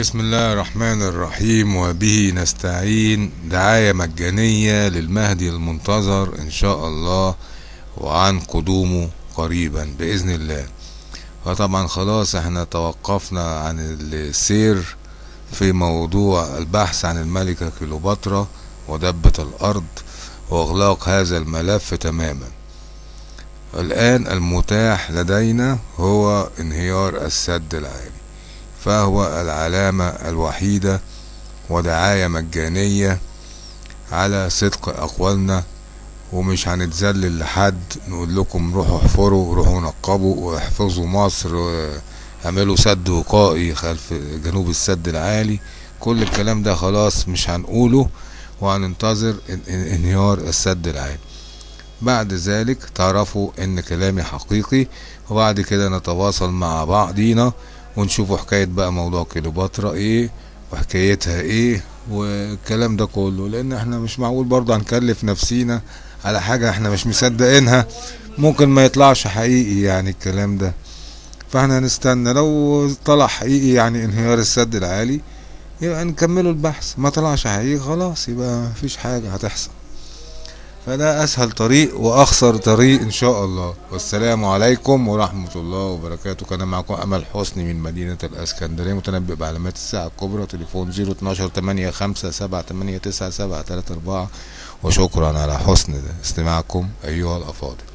بسم الله الرحمن الرحيم وبه نستعين. دعاية مجانية للمهدي المنتظر إن شاء الله وعن قدومه قريبا بإذن الله. فطبعا خلاص إحنا توقفنا عن السير في موضوع البحث عن الملكة كليوباترا ودبة الأرض وإغلاق هذا الملف تماما. الآن المتاح لدينا هو انهيار السد العالي. فهو العلامة الوحيدة ودعاية مجانية على صدق أقوالنا ومش هنتذلل لحد نقول لكم روحوا احفروا روحوا نقبوا واحفظوا مصر اعملوا سد وقائي خلف جنوب السد العالي. كل الكلام ده خلاص مش هنقوله وهننتظر انهيار السد العالي. بعد ذلك تعرفوا إن كلامي حقيقي وبعد كده نتواصل مع بعضينا ونشوفوا حكاية بقى موضوع كليوباترا إيه وحكايتها إيه والكلام ده كله. لأن إحنا مش معقول برضه هنكلف نفسينا على حاجة إحنا مش مصدقينها. ممكن ما يطلعش حقيقي يعني الكلام ده. فإحنا هنستنى. لو طلع حقيقي يعني انهيار السد العالي يبقى نكملوا البحث. ما طلعش حقيقي خلاص يبقى مفيش حاجة هتحصل. فده أسهل طريق وأخسر طريق إن شاء الله. والسلام عليكم ورحمة الله وبركاته. كان معكم أمل حسني من مدينة الإسكندرية متنبئ بعلامات الساعة الكبرى تليفون 012 8 5 7 8 9 7 3 4 وشكرا على حسن استماعكم ايها الافاضل